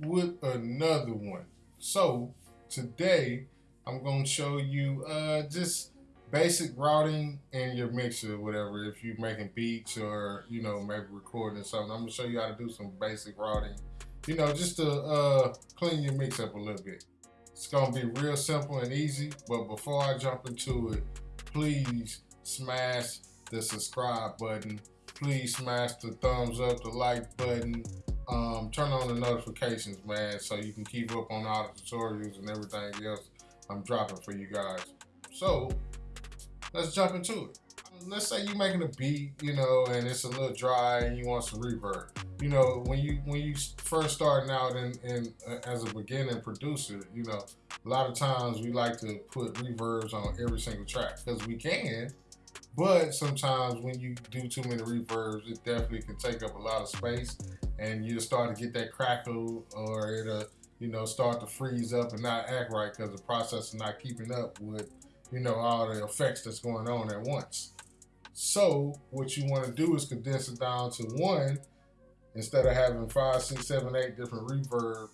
with another one. So today I'm going to show you uh, just basic routing and your mixer whatever. If you're making beats or, you know, maybe recording something, I'm going to show you how to do some basic routing, you know, just to uh, clean your mix up a little bit. It's going to be real simple and easy, but before I jump into it, please smash the subscribe button. Please smash the thumbs up, the like button, um, turn on the notifications, man, so you can keep up on all the tutorials and everything else I'm dropping for you guys. So, let's jump into it. Let's say you're making a beat, you know, and it's a little dry and you want some reverb. You know, when you when you first starting out in, in uh, as a beginning producer, you know, a lot of times we like to put reverbs on every single track because we can, but sometimes when you do too many reverbs, it definitely can take up a lot of space and you'll start to get that crackle or it'll, uh, you know, start to freeze up and not act right because the process is not keeping up with, you know, all the effects that's going on at once. So what you want to do is condense it down to one instead of having five, six, seven, eight different reverb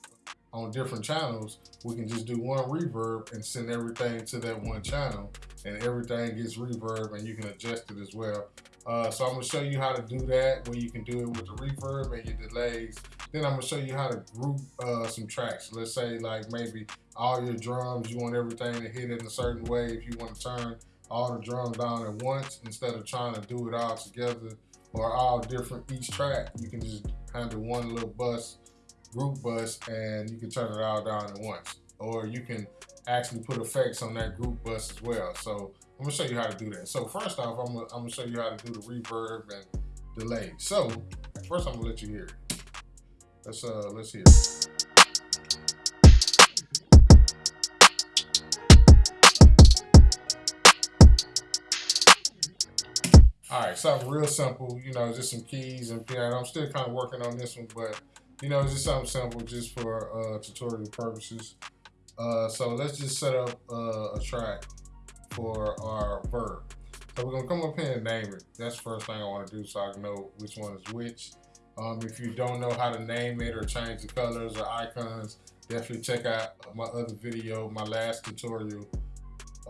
on different channels, we can just do one reverb and send everything to that one channel and everything gets reverb and you can adjust it as well. Uh, so I'm gonna show you how to do that where you can do it with the reverb and your delays. Then I'm gonna show you how to group uh, some tracks. Let's say like maybe all your drums, you want everything to hit in a certain way. If you want to turn all the drums down at once instead of trying to do it all together or all different each track, you can just handle one little bus group bus and you can turn it all down at once. Or you can actually put effects on that group bus as well. So I'm gonna show you how to do that. So first off, I'm gonna, I'm gonna show you how to do the reverb and delay. So first I'm gonna let you hear. Let's uh let's hear. All right, something real simple, you know, just some keys and piano. I'm still kind of working on this one, but you know, it's just something simple just for uh, tutorial purposes. Uh, so let's just set up uh, a track for our verb. So we're gonna come up here and name it. That's the first thing I wanna do so I can know which one is which. Um, if you don't know how to name it or change the colors or icons, definitely check out my other video, my last tutorial,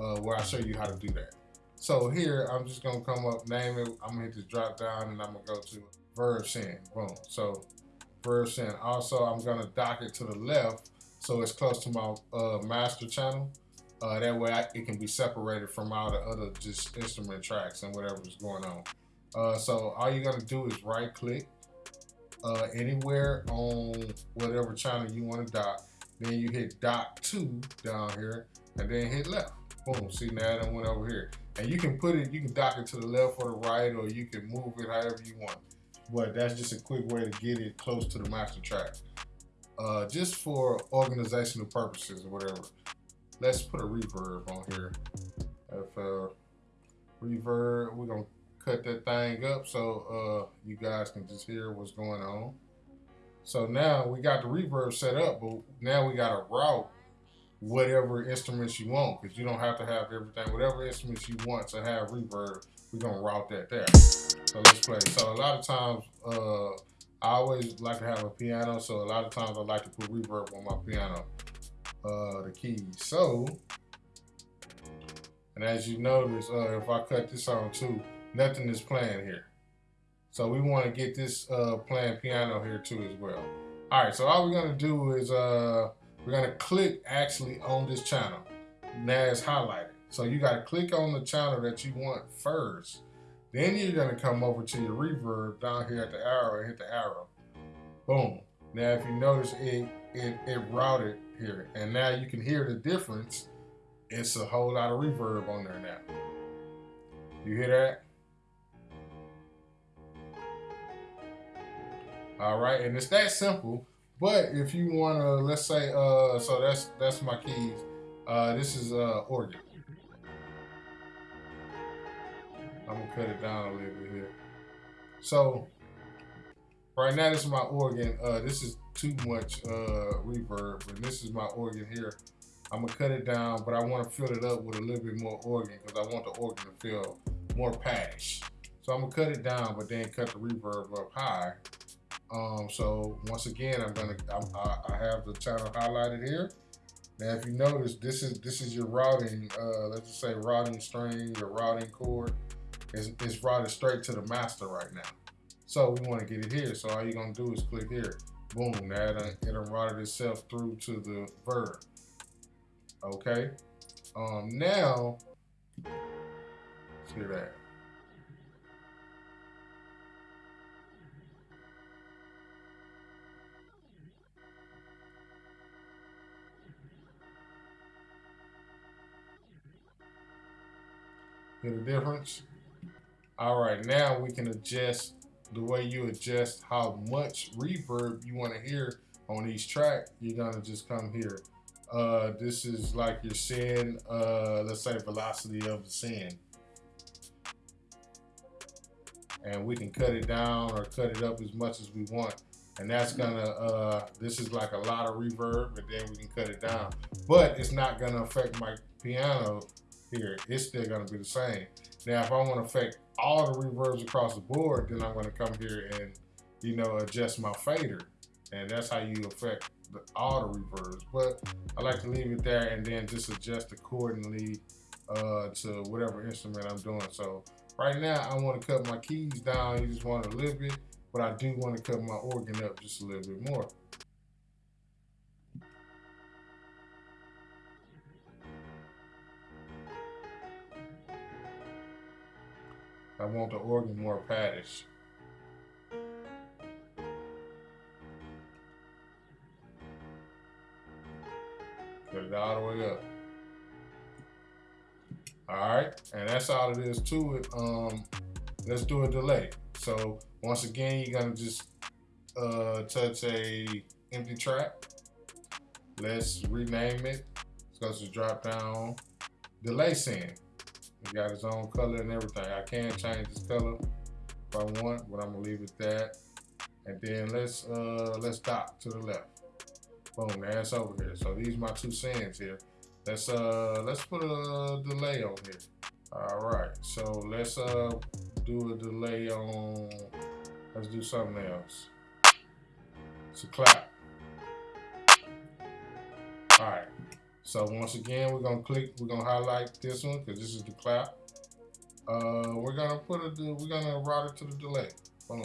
uh, where I show you how to do that. So here, I'm just gonna come up, name it, I'm gonna hit the drop down and I'm gonna go to verb send, boom. So version. Also, I'm gonna dock it to the left so it's close to my uh, master channel. Uh, that way I, it can be separated from all the other just instrument tracks and whatever's going on. Uh, so all you're gonna do is right click uh, anywhere on whatever channel you wanna dock. Then you hit dock to down here and then hit left. Boom, see now that went over here. And you can put it, you can dock it to the left or the right or you can move it however you want but that's just a quick way to get it close to the master track. Uh, just for organizational purposes or whatever. Let's put a reverb on here. If uh, reverb, we're gonna cut that thing up so uh, you guys can just hear what's going on. So now we got the reverb set up, but now we got to route whatever instruments you want because you don't have to have everything. Whatever instruments you want to have reverb, we're gonna route that there. So let's play. So a lot of times, uh, I always like to have a piano. So a lot of times I like to put reverb on my piano, uh, the keys. So, and as you notice, uh, if I cut this on too, nothing is playing here. So we want to get this uh, playing piano here too as well. All right, so all we're gonna do is uh, we're gonna click actually on this channel. Now it's highlighted. So you gotta click on the channel that you want first. Then you're gonna come over to your reverb down here at the arrow and hit the arrow. Boom. Now if you notice it, it, it routed here. And now you can hear the difference. It's a whole lot of reverb on there now. You hear that? All right, and it's that simple. But if you wanna, let's say, uh, so that's that's my keys. Uh, this is uh, organ. I'm gonna cut it down a little bit here. So right now this is my organ. Uh, this is too much uh, reverb, and this is my organ here. I'm gonna cut it down, but I want to fill it up with a little bit more organ because I want the organ to feel more patch. So I'm gonna cut it down, but then cut the reverb up high. Um, so once again, I'm gonna I, I have the channel highlighted here. Now, if you notice, this is this is your routing. Uh, let's just say routing string, your routing cord is is routed straight to the master right now. So we want to get it here. So all you're gonna do is click here. Boom, that it'll routed itself through to the verb. Okay. Um, now, see that. Hear the difference? All right, now we can adjust the way you adjust how much reverb you want to hear on each track. You're gonna just come here. Uh, this is like your send, uh, let's say velocity of the send. And we can cut it down or cut it up as much as we want. And that's gonna, uh, this is like a lot of reverb, and then we can cut it down. But it's not gonna affect my piano here, it's still gonna be the same. Now, if I wanna affect all the reverbs across the board, then I'm gonna come here and, you know, adjust my fader. And that's how you affect the, all the reverbs. But I like to leave it there and then just adjust accordingly uh, to whatever instrument I'm doing. So right now, I wanna cut my keys down. You just want a little bit, but I do wanna cut my organ up just a little bit more. I want the organ more paddish. Put it all the way up. All right, and that's all it is to it. Um, let's do a delay. So once again, you're gonna just uh, touch a empty track. Let's rename it. Let's go to drop down delay send. He got his own color and everything. I can change his color if I want, but I'm gonna leave it that. And then let's uh let's dock to the left. Boom, that's over here. So these are my two sends here. Let's uh let's put a delay on here. All right, so let's uh do a delay on let's do something else. It's a clap. All right. So once again, we're gonna click, we're gonna highlight this one because this is the clap. Uh, we're gonna put it, we're gonna route it to the delay. Boom.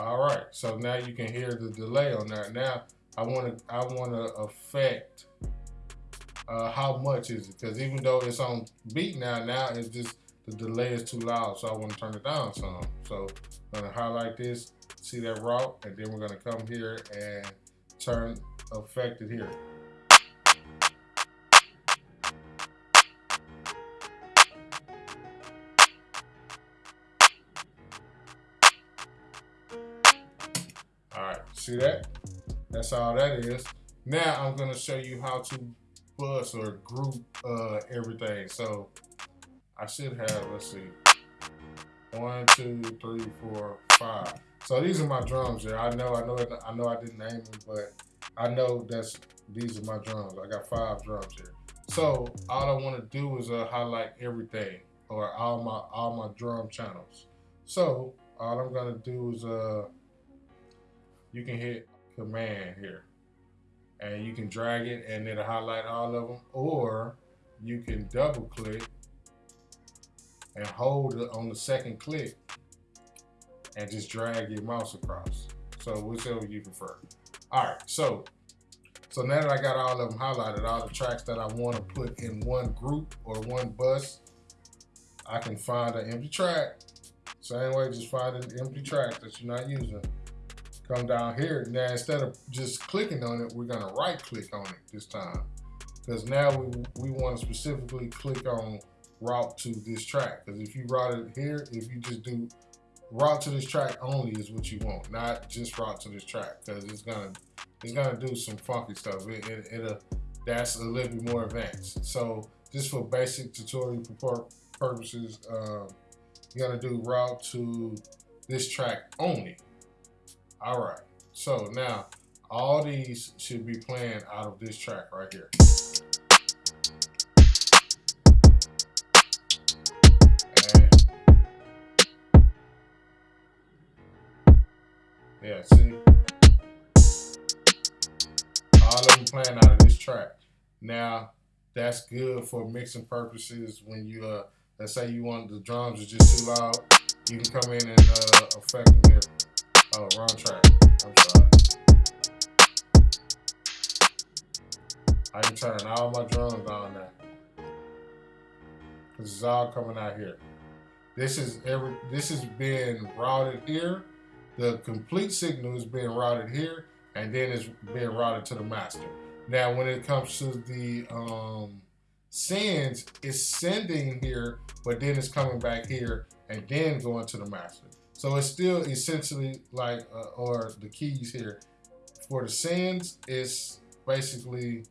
All right, so now you can hear the delay on that. Now I want to I want to affect uh, how much is it? Because even though it's on beat now, now it's just the delay is too loud, so I want to turn it down some. So I'm gonna highlight this, see that route, and then we're gonna come here and turn affected here. All right, see that? That's all that is. Now I'm gonna show you how to bus or group uh, everything. So I should have, let's see, one, two, three, four, five. So these are my drums here. I know, I know, I know I didn't name them, but I know that's, these are my drums. I got five drums here. So all I want to do is uh, highlight everything or all my, all my drum channels. So all I'm going to do is, uh, you can hit command here and you can drag it and it'll highlight all of them or you can double click and hold it on the second click and just drag your mouse across. So whichever you prefer. All right, so so now that I got all of them highlighted, all the tracks that I want to put in one group or one bus, I can find an empty track. Same way, just find an empty track that you're not using come down here. Now, instead of just clicking on it, we're gonna right click on it this time. Because now we, we wanna specifically click on route to this track. Because if you route it here, if you just do route to this track only is what you want, not just route to this track. Because it's gonna it's gonna do some funky stuff. It, it, it'll, that's a little bit more advanced. So just for basic tutorial purposes, um, you're gonna do route to this track only. All right, So now all these should be playing out of this track right here. yeah, see? All of them playing out of this track. Now, that's good for mixing purposes when you, uh, let's say you want the drums are just too loud, you can come in and uh, affect them here. Oh, wrong track. I'm sorry. I can turn all my drums on now. Cause it's all coming out here. This is every this is being routed here. The complete signal is being routed here, and then it's being routed to the master. Now, when it comes to the um, sends, it's sending here, but then it's coming back here and then going to the master. So it's still essentially like, uh, or the keys here. For the sends, it's basically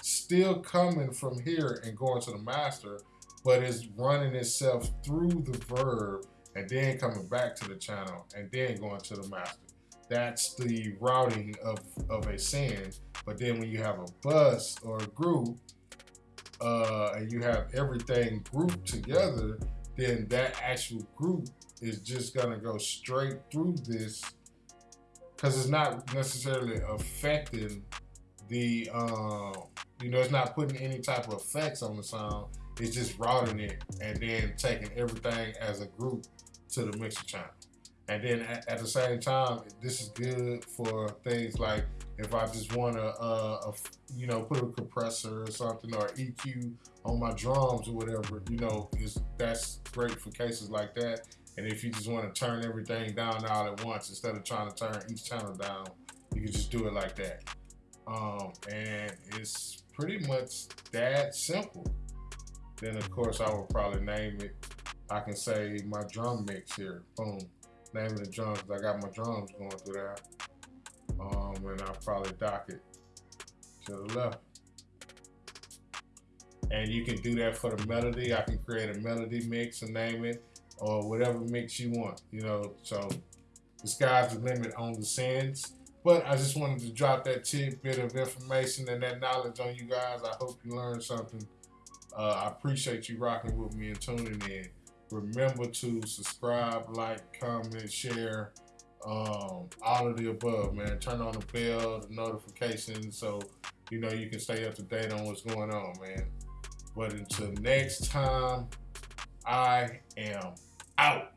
still coming from here and going to the master, but it's running itself through the verb and then coming back to the channel and then going to the master. That's the routing of, of a send. But then when you have a bus or a group, uh, and you have everything grouped together, then that actual group is just gonna go straight through this because it's not necessarily affecting the um, you know, it's not putting any type of effects on the sound. It's just routing it and then taking everything as a group to the mixer channel. And then at, at the same time, this is good for things like if I just want to, uh, you know, put a compressor or something or EQ on my drums or whatever, you know, is that's great for cases like that. And if you just want to turn everything down all at once instead of trying to turn each channel down, you can just do it like that. Um, and it's pretty much that simple. Then of course I will probably name it. I can say my drum mix here. Boom. Name of the drums. I got my drums going through that. Um, and I'll probably dock it to the left. And you can do that for the melody. I can create a melody mix and name it or whatever mix you want, you know. So the sky's the limit on the sends. But I just wanted to drop that tidbit of information and that knowledge on you guys. I hope you learned something. Uh, I appreciate you rocking with me and tuning in. Remember to subscribe, like, comment, share, um, all of the above, man. Turn on the bell, the notifications, so you know you can stay up to date on what's going on, man. But until next time, I am out.